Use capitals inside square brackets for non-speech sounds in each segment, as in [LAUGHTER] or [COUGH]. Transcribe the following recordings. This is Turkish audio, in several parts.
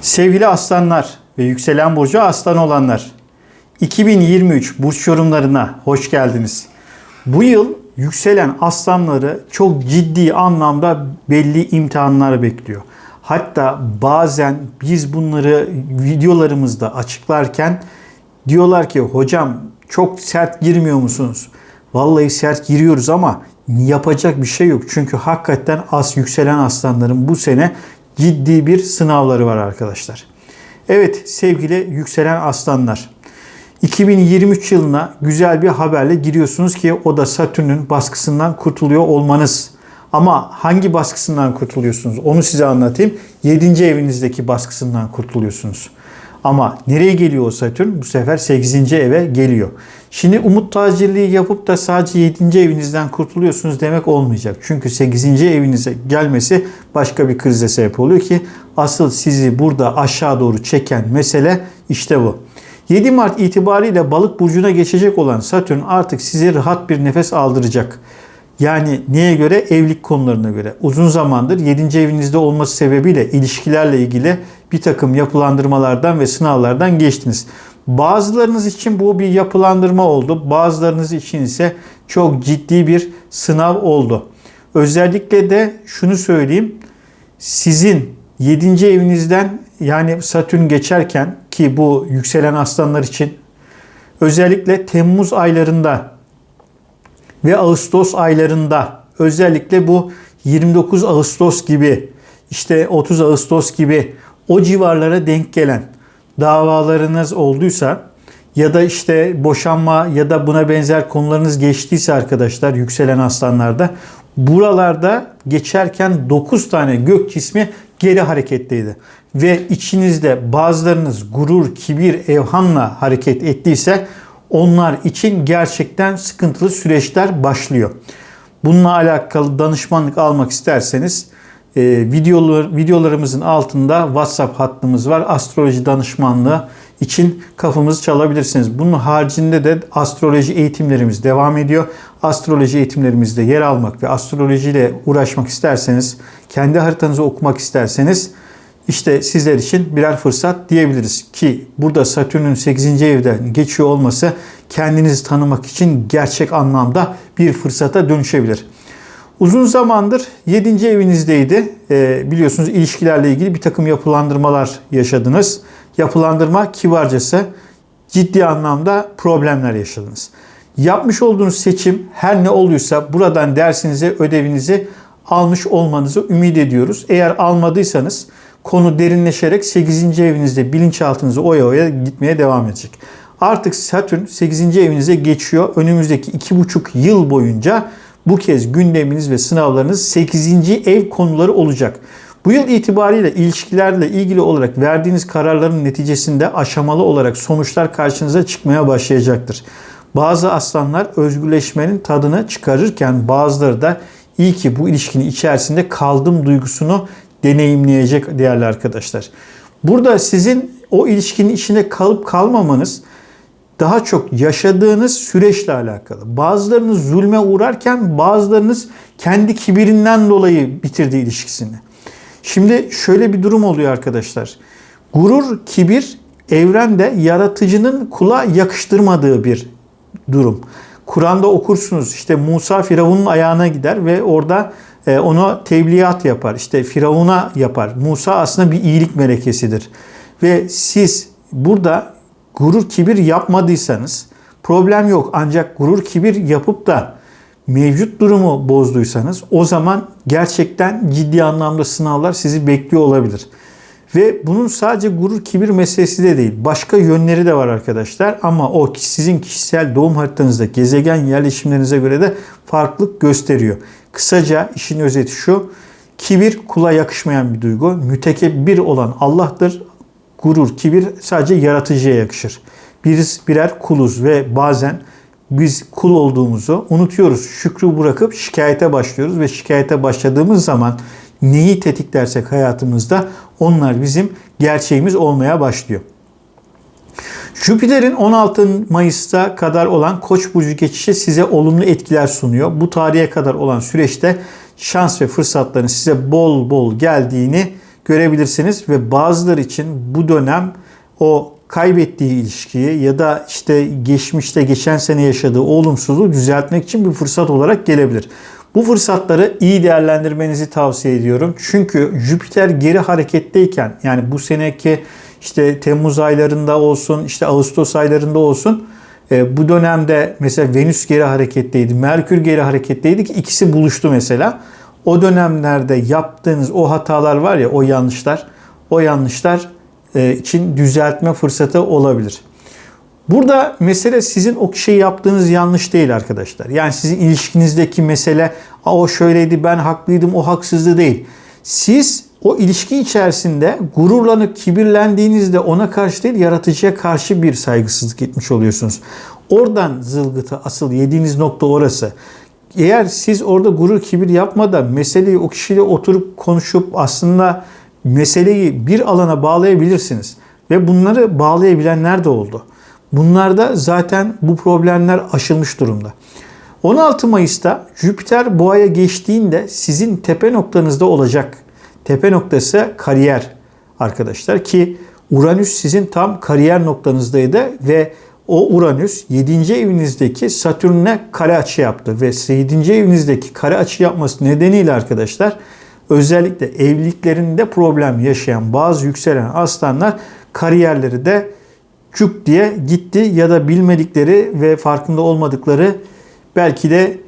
Sevgili aslanlar ve yükselen burcu aslan olanlar. 2023 burç yorumlarına hoş geldiniz. Bu yıl yükselen aslanları çok ciddi anlamda belli imtihanlar bekliyor. Hatta bazen biz bunları videolarımızda açıklarken diyorlar ki hocam çok sert girmiyor musunuz? Vallahi sert giriyoruz ama yapacak bir şey yok. Çünkü hakikaten as yükselen aslanların bu sene ciddi bir sınavları var arkadaşlar. Evet sevgili yükselen aslanlar. 2023 yılına güzel bir haberle giriyorsunuz ki o da Satürn'ün baskısından kurtuluyor olmanız. Ama hangi baskısından kurtuluyorsunuz? Onu size anlatayım. 7. evinizdeki baskısından kurtuluyorsunuz. Ama nereye geliyor o Satürn? Bu sefer 8. eve geliyor. Şimdi umut tacirliği yapıp da sadece 7. evinizden kurtuluyorsunuz demek olmayacak. Çünkü 8. evinize gelmesi başka bir krize sebep oluyor ki asıl sizi burada aşağı doğru çeken mesele işte bu. 7 Mart itibariyle balık burcuna geçecek olan Satürn artık size rahat bir nefes aldıracak. Yani neye göre? Evlilik konularına göre. Uzun zamandır 7. evinizde olması sebebiyle ilişkilerle ilgili bir takım yapılandırmalardan ve sınavlardan geçtiniz. Bazılarınız için bu bir yapılandırma oldu. Bazılarınız için ise çok ciddi bir sınav oldu. Özellikle de şunu söyleyeyim. Sizin 7. evinizden yani Satürn geçerken ki bu yükselen aslanlar için özellikle Temmuz aylarında ve Ağustos aylarında özellikle bu 29 Ağustos gibi işte 30 Ağustos gibi o civarlara denk gelen davalarınız olduysa ya da işte boşanma ya da buna benzer konularınız geçtiyse arkadaşlar yükselen aslanlarda buralarda geçerken 9 tane gök cismi geri hareketteydi. Ve içinizde bazılarınız gurur, kibir, evhamla hareket ettiyse onlar için gerçekten sıkıntılı süreçler başlıyor. Bununla alakalı danışmanlık almak isterseniz e, videolar, videolarımızın altında WhatsApp hattımız var. Astroloji danışmanlığı için kafamızı çalabilirsiniz. Bunun haricinde de astroloji eğitimlerimiz devam ediyor. Astroloji eğitimlerimizde yer almak ve astrolojiyle uğraşmak isterseniz, kendi haritanızı okumak isterseniz işte sizler için birer fırsat diyebiliriz ki burada Satürn'ün 8. evden geçiyor olması kendinizi tanımak için gerçek anlamda bir fırsata dönüşebilir. Uzun zamandır 7. evinizdeydi. Ee, biliyorsunuz ilişkilerle ilgili bir takım yapılandırmalar yaşadınız. Yapılandırma kibarcası ciddi anlamda problemler yaşadınız. Yapmış olduğunuz seçim her ne oluyorsa buradan dersinize, ödevinizi almış olmanızı ümit ediyoruz. Eğer almadıysanız konu derinleşerek 8. evinizde bilinçaltınızı oya oya gitmeye devam edecek. Artık Satürn 8. evinize geçiyor. Önümüzdeki 2,5 yıl boyunca bu kez gündeminiz ve sınavlarınız 8. ev konuları olacak. Bu yıl itibariyle ilişkilerle ilgili olarak verdiğiniz kararların neticesinde aşamalı olarak sonuçlar karşınıza çıkmaya başlayacaktır. Bazı aslanlar özgürleşmenin tadını çıkarırken bazıları da iyi ki bu ilişkinin içerisinde kaldım duygusunu deneyimleyecek değerli arkadaşlar. Burada sizin o ilişkinin içinde kalıp kalmamanız daha çok yaşadığınız süreçle alakalı. Bazılarınız zulme uğrarken bazılarınız kendi kibirinden dolayı bitirdi ilişkisini. Şimdi şöyle bir durum oluyor arkadaşlar. Gurur, kibir evrende yaratıcının kula yakıştırmadığı bir durum. Kur'an'da okursunuz işte Musa Firavun'un ayağına gider ve orada e, ona tebliğat yapar. İşte Firavun'a yapar. Musa aslında bir iyilik melekesidir. Ve siz burada gurur kibir yapmadıysanız problem yok. Ancak gurur kibir yapıp da mevcut durumu bozduysanız o zaman gerçekten ciddi anlamda sınavlar sizi bekliyor olabilir. Ve bunun sadece gurur kibir meselesi de değil. Başka yönleri de var arkadaşlar. Ama o sizin kişisel doğum haritanızda gezegen yerleşimlerinize göre de farklılık gösteriyor. Kısaca işin özeti şu. Kibir kula yakışmayan bir duygu. Mütekebbir olan Allah'tır. Gurur, kibir sadece yaratıcıya yakışır. Biz birer kuluz ve bazen biz kul olduğumuzu unutuyoruz. Şükrü bırakıp şikayete başlıyoruz ve şikayete başladığımız zaman neyi tetiklersek hayatımızda onlar bizim gerçeğimiz olmaya başlıyor. Jüpiter'in 16 Mayıs'ta kadar olan Koç burcu geçişi size olumlu etkiler sunuyor. Bu tarihe kadar olan süreçte şans ve fırsatların size bol bol geldiğini görebilirsiniz ve bazıları için bu dönem o kaybettiği ilişkiyi ya da işte geçmişte geçen sene yaşadığı olumsuzluğu düzeltmek için bir fırsat olarak gelebilir. Bu fırsatları iyi değerlendirmenizi tavsiye ediyorum. Çünkü Jüpiter geri hareketteyken yani bu seneki işte Temmuz aylarında olsun, işte Ağustos aylarında olsun e, bu dönemde mesela Venüs geri hareketteydi, Merkür geri hareketteydi ki ikisi buluştu mesela. O dönemlerde yaptığınız o hatalar var ya, o yanlışlar, o yanlışlar e, için düzeltme fırsatı olabilir. Burada mesele sizin o şey yaptığınız yanlış değil arkadaşlar. Yani sizin ilişkinizdeki mesele o şöyleydi ben haklıydım o haksızdı değil. Siz o ilişki içerisinde gururlanıp kibirlendiğinizde ona karşı değil yaratıcıya karşı bir saygısızlık etmiş oluyorsunuz. Oradan zılgıtı asıl yediğiniz nokta orası. Eğer siz orada gurur kibir yapmadan meseleyi o kişiyle oturup konuşup aslında meseleyi bir alana bağlayabilirsiniz. Ve bunları bağlayabilenler de oldu. Bunlarda zaten bu problemler aşılmış durumda. 16 Mayıs'ta Jüpiter boğaya geçtiğinde sizin tepe noktanızda olacak. Tepe noktası kariyer arkadaşlar ki Uranüs sizin tam kariyer noktanızdaydı ve o Uranüs 7. evinizdeki Satürn'e kare açı yaptı ve 7. evinizdeki kare açı yapması nedeniyle arkadaşlar özellikle evliliklerinde problem yaşayan bazı yükselen aslanlar kariyerleri de çuk diye gitti ya da bilmedikleri ve farkında olmadıkları belki de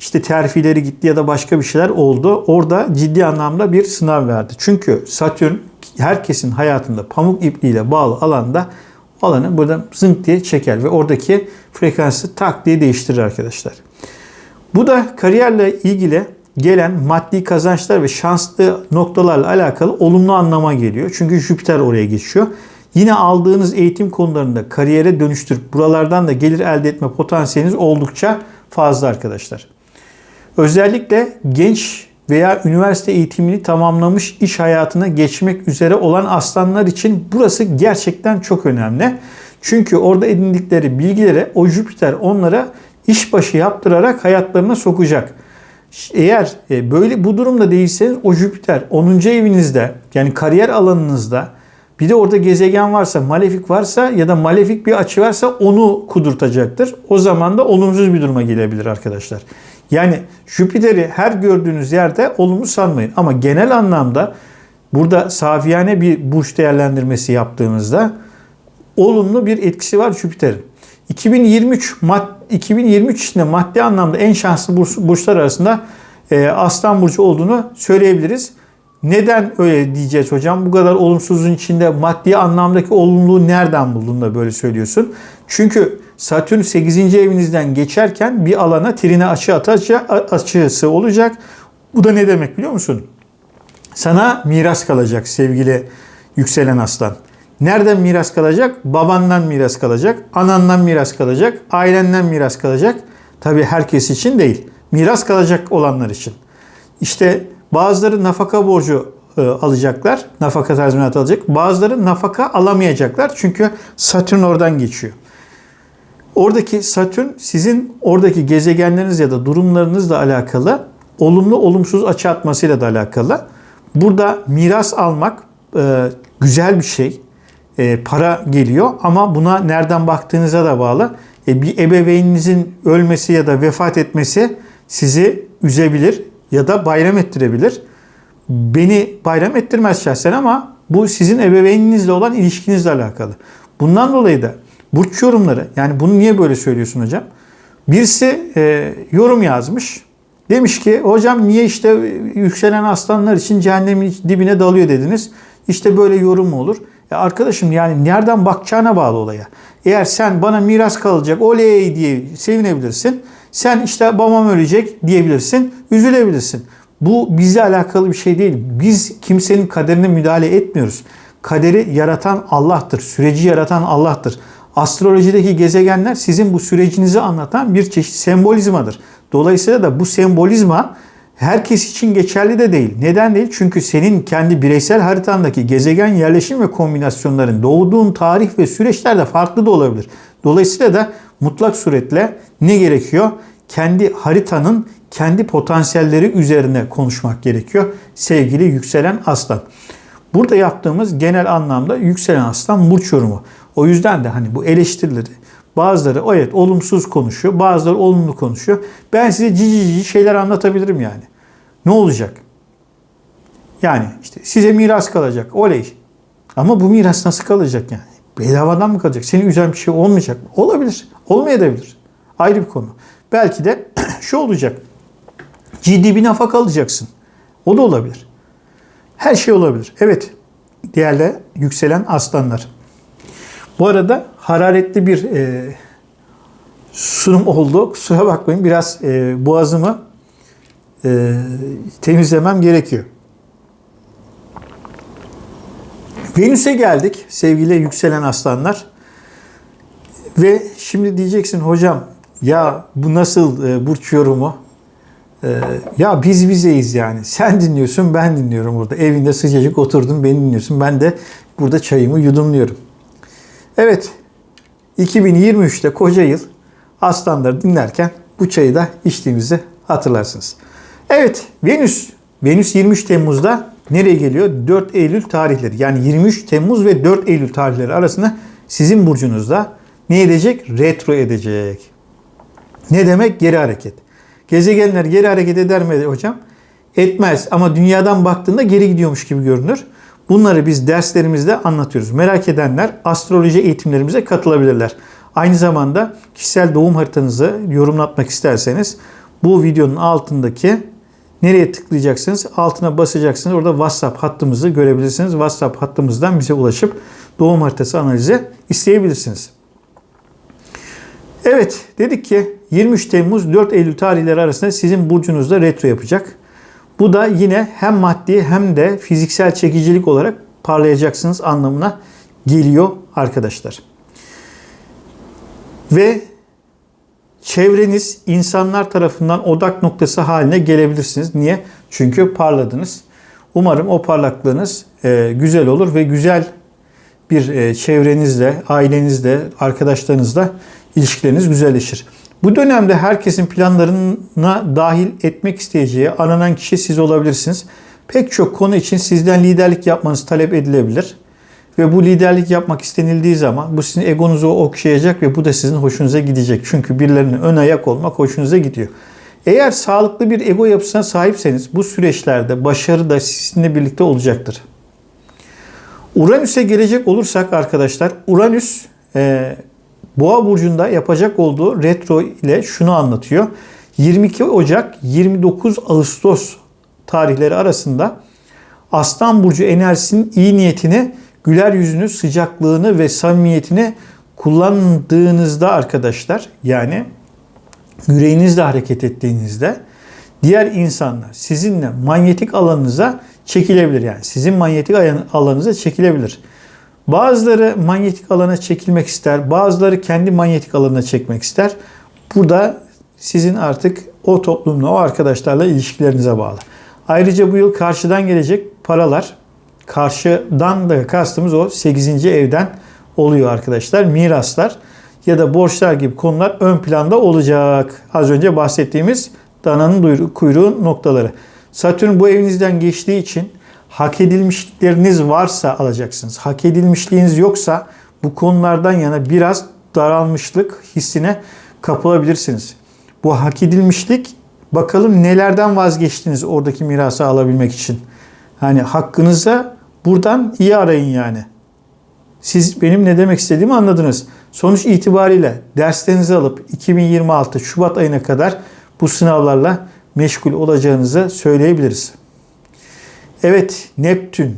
işte terfileri gitti ya da başka bir şeyler oldu. Orada ciddi anlamda bir sınav verdi. Çünkü Satürn herkesin hayatında pamuk ipliğiyle bağlı alanda alanı burada zınk diye çeker ve oradaki frekansı tak diye değiştirir arkadaşlar. Bu da kariyerle ilgili gelen maddi kazançlar ve şanslı noktalarla alakalı olumlu anlama geliyor. Çünkü Jüpiter oraya geçiyor. Yine aldığınız eğitim konularında kariyere dönüştürüp buralardan da gelir elde etme potansiyeliniz oldukça fazla arkadaşlar. Özellikle genç veya üniversite eğitimini tamamlamış iş hayatına geçmek üzere olan aslanlar için burası gerçekten çok önemli. Çünkü orada edindikleri bilgileri o Jüpiter onlara işbaşı yaptırarak hayatlarına sokacak. Eğer e, böyle bu durumda değilseniz o Jüpiter 10. evinizde yani kariyer alanınızda bir de orada gezegen varsa, malefik varsa ya da malefik bir açı varsa onu kudurtacaktır. O zaman da olumsuz bir duruma gelebilir arkadaşlar. Yani Jüpiter'i her gördüğünüz yerde olumlu sanmayın. Ama genel anlamda burada safiyane bir burç değerlendirmesi yaptığımızda olumlu bir etkisi var Jüpiter'in. 2023 mad 2023 içinde maddi anlamda en şanslı burçlar arasında e, Aslan burcu olduğunu söyleyebiliriz. Neden öyle diyeceğiz hocam? Bu kadar olumsuzluğun içinde maddi anlamdaki olumluluğu nereden buldun da böyle söylüyorsun? Çünkü Satürn 8. evinizden geçerken bir alana trine açı atacak, açısı olacak. Bu da ne demek biliyor musun? Sana miras kalacak sevgili yükselen aslan. Nereden miras kalacak? Babandan miras kalacak, anandan miras kalacak, ailenden miras kalacak. Tabii herkes için değil. Miras kalacak olanlar için. İşte bazıları nafaka borcu e, alacaklar. Nafaka tazminatı alacak. Bazıları nafaka alamayacaklar. Çünkü Satürn oradan geçiyor. Oradaki Satürn sizin oradaki gezegenleriniz ya da durumlarınızla alakalı olumlu olumsuz açı atmasıyla da alakalı. Burada miras almak e, güzel bir şey. E, para geliyor ama buna nereden baktığınıza da bağlı. E, bir ebeveyninizin ölmesi ya da vefat etmesi sizi üzebilir ya da bayram ettirebilir. Beni bayram ettirmez şahsen ama bu sizin ebeveyninizle olan ilişkinizle alakalı. Bundan dolayı da burç yorumları yani bunu niye böyle söylüyorsun hocam? Birisi e, yorum yazmış. Demiş ki hocam niye işte yükselen aslanlar için cehennemin dibine dalıyor dediniz. İşte böyle yorum mu olur? Ya arkadaşım yani nereden bakacağına bağlı olaya. Eğer sen bana miras kalacak oley diye sevinebilirsin. Sen işte babam ölecek diyebilirsin. Üzülebilirsin. Bu bizle alakalı bir şey değil. Biz kimsenin kaderine müdahale etmiyoruz. Kaderi yaratan Allah'tır. Süreci yaratan Allah'tır. Astrolojideki gezegenler sizin bu sürecinizi anlatan bir çeşit sembolizmadır. Dolayısıyla da bu sembolizma herkes için geçerli de değil. Neden değil? Çünkü senin kendi bireysel haritandaki gezegen yerleşim ve kombinasyonların doğduğun tarih ve süreçler de farklı da olabilir. Dolayısıyla da mutlak suretle ne gerekiyor? Kendi haritanın kendi potansiyelleri üzerine konuşmak gerekiyor. Sevgili yükselen aslan. Burada yaptığımız genel anlamda yükselen aslan burç yorumu. O yüzden de hani bu eleştirileri bazıları evet olumsuz konuşuyor, bazıları olumlu konuşuyor. Ben size cici cici şeyler anlatabilirim yani. Ne olacak? Yani işte size miras kalacak. Oley. Ama bu miras nasıl kalacak yani? Bedavadan mı kalacak? Seni üzen bir şey olmayacak mı? Olabilir. Olmayabilir. Ayrı bir konu. Belki de [CLEARS THROAT] şu olacak. Ciddi bir nafaka alacaksın. O da olabilir. Her şey olabilir. Evet. Değerli yükselen aslanlar. Bu arada hararetli bir e, sunum oldu. Kusura bakmayın. Biraz e, boğazımı e, temizlemem gerekiyor. Venüs'e geldik sevgili yükselen aslanlar. Ve şimdi diyeceksin hocam ya bu nasıl e, burç yorumu? E, ya biz bizeyiz yani. Sen dinliyorsun ben dinliyorum burada. Evinde sıcacık oturdun beni dinliyorsun. Ben de burada çayımı yudumluyorum. Evet 2023'te koca yıl aslanları dinlerken bu çayı da içtiğimizi hatırlarsınız. Evet Venüs. Venüs 23 Temmuz'da nereye geliyor? 4 Eylül tarihleri. Yani 23 Temmuz ve 4 Eylül tarihleri arasında sizin burcunuzda ne edecek? Retro edecek. Ne demek? Geri hareket. Gezegenler geri hareket eder mi hocam? Etmez ama dünyadan baktığında geri gidiyormuş gibi görünür. Bunları biz derslerimizde anlatıyoruz. Merak edenler astroloji eğitimlerimize katılabilirler. Aynı zamanda kişisel doğum haritanızı yorumlatmak isterseniz bu videonun altındaki nereye tıklayacaksınız? Altına basacaksınız. Orada WhatsApp hattımızı görebilirsiniz. WhatsApp hattımızdan bize ulaşıp doğum haritası analizi isteyebilirsiniz. Evet dedik ki 23 Temmuz 4 Eylül tarihleri arasında sizin burcunuzda retro yapacak. Bu da yine hem maddi hem de fiziksel çekicilik olarak parlayacaksınız anlamına geliyor arkadaşlar. Ve çevreniz insanlar tarafından odak noktası haline gelebilirsiniz. Niye? Çünkü parladınız. Umarım o parlaklığınız e, güzel olur ve güzel bir e, çevrenizle, ailenizle, arkadaşlarınızla ilişkileriniz güzelleşir. Bu dönemde herkesin planlarına dahil etmek isteyeceği aranan kişi siz olabilirsiniz. Pek çok konu için sizden liderlik yapmanız talep edilebilir. Ve bu liderlik yapmak istenildiği zaman bu sizin egonuzu okşayacak ve bu da sizin hoşunuza gidecek. Çünkü birilerinin ön ayak olmak hoşunuza gidiyor. Eğer sağlıklı bir ego yapısına sahipseniz bu süreçlerde başarı da sizinle birlikte olacaktır. Uranüs'e gelecek olursak arkadaşlar, Uranüs e, Boğa burcunda yapacak olduğu retro ile şunu anlatıyor. 22 Ocak 29 Ağustos tarihleri arasında Aslan burcu enerjisinin iyi niyetini, güler yüzünü, sıcaklığını ve samimiyetini kullandığınızda arkadaşlar yani yüreğinizle hareket ettiğinizde diğer insanlar sizinle manyetik alanınıza çekilebilir. Yani sizin manyetik alanınıza çekilebilir. Bazıları manyetik alana çekilmek ister, bazıları kendi manyetik alanına çekmek ister. Burada sizin artık o toplumla, o arkadaşlarla ilişkilerinize bağlı. Ayrıca bu yıl karşıdan gelecek paralar, karşıdan da kastımız o 8. evden oluyor arkadaşlar. Miraslar ya da borçlar gibi konular ön planda olacak. Az önce bahsettiğimiz dananın kuyruğu noktaları. Satürn bu evinizden geçtiği için hak edilmişlikleriniz varsa alacaksınız. Hak edilmişliğiniz yoksa bu konulardan yana biraz daralmışlık hissine kapılabilirsiniz. Bu hak edilmişlik bakalım nelerden vazgeçtiniz oradaki mirası alabilmek için. Hani hakkınıza buradan iyi arayın yani. Siz benim ne demek istediğimi anladınız. Sonuç itibariyle derslerinizi alıp 2026 Şubat ayına kadar bu sınavlarla meşgul olacağınızı söyleyebiliriz. Evet Neptün.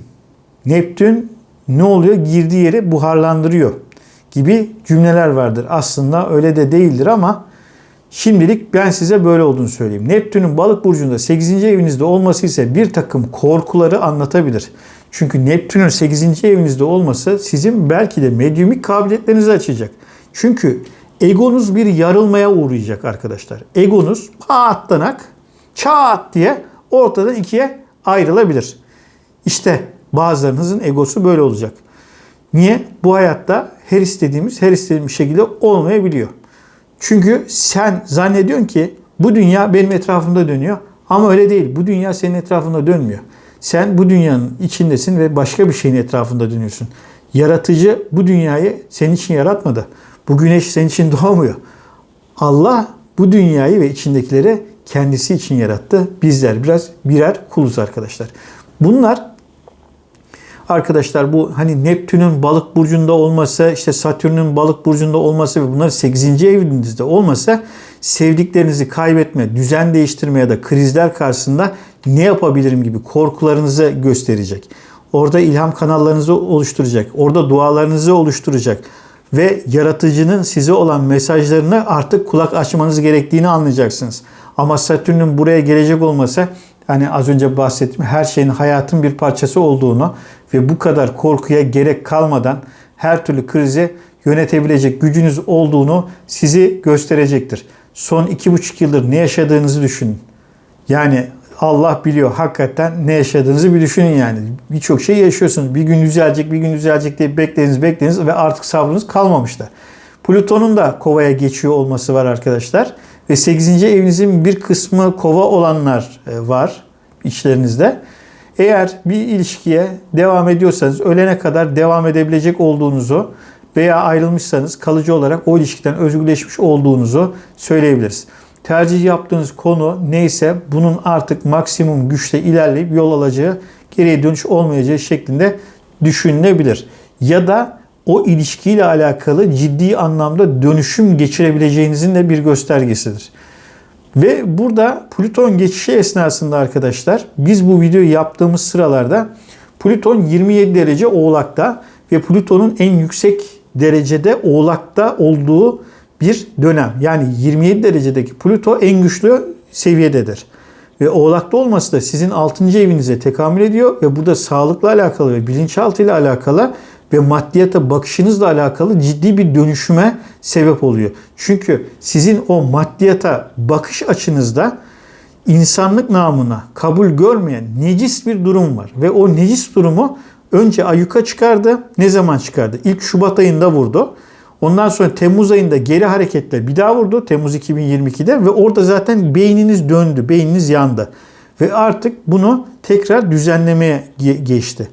Neptün ne oluyor? Girdiği yeri buharlandırıyor gibi cümleler vardır. Aslında öyle de değildir ama şimdilik ben size böyle olduğunu söyleyeyim. Neptün'ün balık burcunda 8. evinizde olması ise bir takım korkuları anlatabilir. Çünkü Neptün'ün 8. evinizde olması sizin belki de medyumik kabiliyetlerinizi açacak. Çünkü egonuz bir yarılmaya uğrayacak arkadaşlar. Egonuz patlanak çat diye ortadan ikiye ayrılabilir. İşte bazılarınızın egosu böyle olacak. Niye? Bu hayatta her istediğimiz her istediğimiz şekilde olmayabiliyor. Çünkü sen zannediyorsun ki bu dünya benim etrafımda dönüyor ama öyle değil. Bu dünya senin etrafında dönmüyor. Sen bu dünyanın içindesin ve başka bir şeyin etrafında dönüyorsun. Yaratıcı bu dünyayı senin için yaratmadı. Bu güneş senin için doğmuyor. Allah bu dünyayı ve içindekileri kendisi için yarattı. Bizler biraz birer kuluz arkadaşlar. Bunlar arkadaşlar bu hani Neptün'ün balık burcunda olması, işte Satürn'ün balık burcunda olması ve bunlar 8. evinizde olmasa sevdiklerinizi kaybetme, düzen değiştirme ya da krizler karşısında ne yapabilirim gibi korkularınızı gösterecek. Orada ilham kanallarınızı oluşturacak. Orada dualarınızı oluşturacak. Ve yaratıcının size olan mesajlarını artık kulak açmanız gerektiğini anlayacaksınız. Ama Satürn'ün buraya gelecek olmasa hani az önce bahsettiğim her şeyin hayatın bir parçası olduğunu ve bu kadar korkuya gerek kalmadan her türlü krizi yönetebilecek gücünüz olduğunu sizi gösterecektir. Son iki buçuk yıldır ne yaşadığınızı düşünün. Yani Allah biliyor hakikaten ne yaşadığınızı bir düşünün yani. Birçok şey yaşıyorsunuz. Bir gün düzelecek, bir gün düzelecek diye beklediniz, beklediniz ve artık sabrınız kalmamıştı. Plüton'un da kovaya geçiyor olması var arkadaşlar. Ve 8. evinizin bir kısmı kova olanlar e, var içlerinizde. Eğer bir ilişkiye devam ediyorsanız ölene kadar devam edebilecek olduğunuzu veya ayrılmışsanız kalıcı olarak o ilişkiden özgürleşmiş olduğunuzu söyleyebiliriz. Tercih yaptığınız konu neyse bunun artık maksimum güçle ilerleyip yol alacağı, geriye dönüş olmayacağı şeklinde düşünülebilir. Ya da o ilişkiyle alakalı ciddi anlamda dönüşüm geçirebileceğinizin de bir göstergesidir. Ve burada Plüton geçişi esnasında arkadaşlar biz bu videoyu yaptığımız sıralarda Plüton 27 derece Oğlak'ta ve Plüton'un en yüksek derecede Oğlak'ta olduğu bir dönem. Yani 27 derecedeki Plüto en güçlü seviyededir. Ve Oğlak'ta olması da sizin 6. evinize tekamül ediyor ve burada sağlıkla alakalı ve bilinçaltı ile alakalı ve maddiyata bakışınızla alakalı ciddi bir dönüşüme sebep oluyor. Çünkü sizin o maddiyata bakış açınızda insanlık namına kabul görmeyen necis bir durum var. Ve o necis durumu önce ayuka çıkardı. Ne zaman çıkardı? İlk Şubat ayında vurdu. Ondan sonra Temmuz ayında geri hareketle bir daha vurdu. Temmuz 2022'de ve orada zaten beyniniz döndü, beyniniz yandı. Ve artık bunu tekrar düzenlemeye geçti.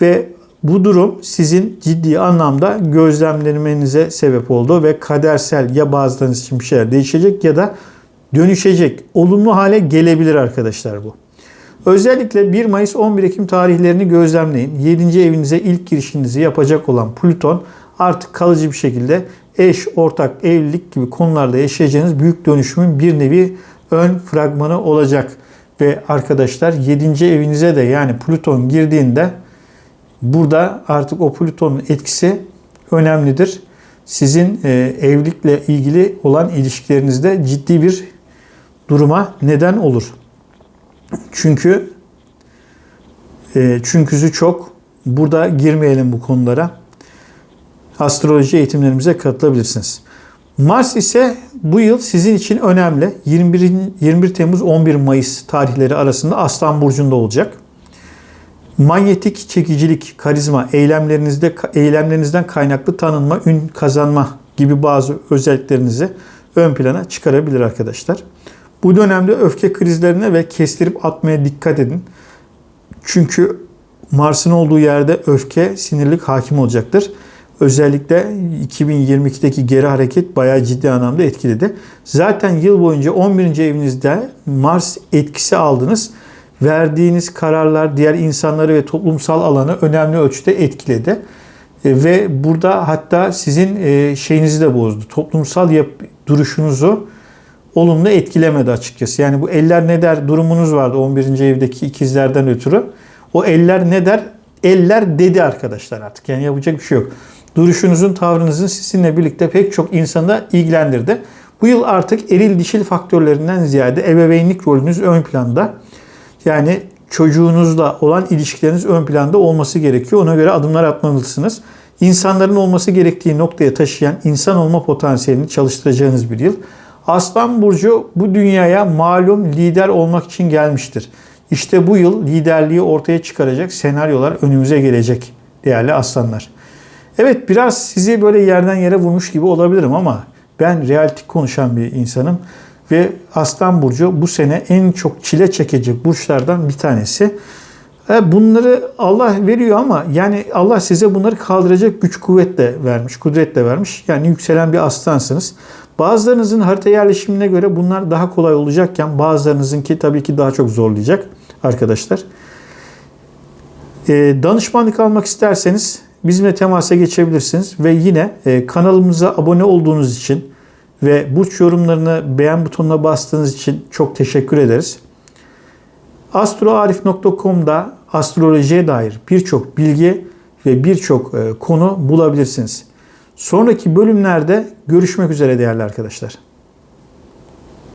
Ve bu durum sizin ciddi anlamda gözlemlemenize sebep oldu ve kadersel ya bazılarınız için bir şeyler değişecek ya da dönüşecek. Olumlu hale gelebilir arkadaşlar bu. Özellikle 1 Mayıs 11 Ekim tarihlerini gözlemleyin. 7. evinize ilk girişinizi yapacak olan Plüton artık kalıcı bir şekilde eş, ortak, evlilik gibi konularda yaşayacağınız büyük dönüşümün bir nevi ön fragmanı olacak. Ve arkadaşlar 7. evinize de yani Plüton girdiğinde burada artık o Plüton'un etkisi önemlidir. Sizin e, evlilikle ilgili olan ilişkilerinizde ciddi bir duruma neden olur. Çünkü e, çünküsü çok. Burada girmeyelim bu konulara astroloji eğitimlerimize katılabilirsiniz. Mars ise bu yıl sizin için önemli. 21, 21 Temmuz 11 Mayıs tarihleri arasında Aslan Burcu'nda olacak. Manyetik çekicilik, karizma, eylemlerinizde eylemlerinizden kaynaklı tanınma, ün kazanma gibi bazı özelliklerinizi ön plana çıkarabilir arkadaşlar. Bu dönemde öfke krizlerine ve kestirip atmaya dikkat edin. Çünkü Mars'ın olduğu yerde öfke, sinirlik hakim olacaktır. Özellikle 2022'deki geri hareket bayağı ciddi anlamda etkiledi. Zaten yıl boyunca 11. evinizde Mars etkisi aldınız. Verdiğiniz kararlar diğer insanları ve toplumsal alanı önemli ölçüde etkiledi. E, ve burada hatta sizin e, şeyinizi de bozdu. Toplumsal yap duruşunuzu olumlu etkilemedi açıkçası. Yani bu eller ne der durumunuz vardı 11. evdeki ikizlerden ötürü. O eller ne der? Eller dedi arkadaşlar artık. Yani yapacak bir şey yok duruşunuzun, tavrınızın sizinle birlikte pek çok insanda ilgilendirdi. Bu yıl artık eril dişil faktörlerinden ziyade ebeveynlik rolünüz ön planda. Yani çocuğunuzla olan ilişkileriniz ön planda olması gerekiyor. Ona göre adımlar atmalısınız. İnsanların olması gerektiği noktaya taşıyan insan olma potansiyelini çalıştıracağınız bir yıl. Aslan Burcu bu dünyaya malum lider olmak için gelmiştir. İşte bu yıl liderliği ortaya çıkaracak senaryolar önümüze gelecek değerli aslanlar. Evet biraz sizi böyle yerden yere vurmuş gibi olabilirim ama ben realistik konuşan bir insanım. Ve Aslan Burcu bu sene en çok çile çekecek burçlardan bir tanesi. E, Bunları Allah veriyor ama yani Allah size bunları kaldıracak güç kuvvet de vermiş, kudret de vermiş. Yani yükselen bir aslansınız. Bazılarınızın harita yerleşimine göre bunlar daha kolay olacakken bazılarınızınki tabii ki daha çok zorlayacak arkadaşlar. E, danışmanlık almak isterseniz bizimle temasa geçebilirsiniz ve yine e, kanalımıza abone olduğunuz için ve burç yorumlarını beğen butonuna bastığınız için çok teşekkür ederiz. astroarif.com'da astrolojiye dair birçok bilgi ve birçok e, konu bulabilirsiniz. Sonraki bölümlerde görüşmek üzere değerli arkadaşlar.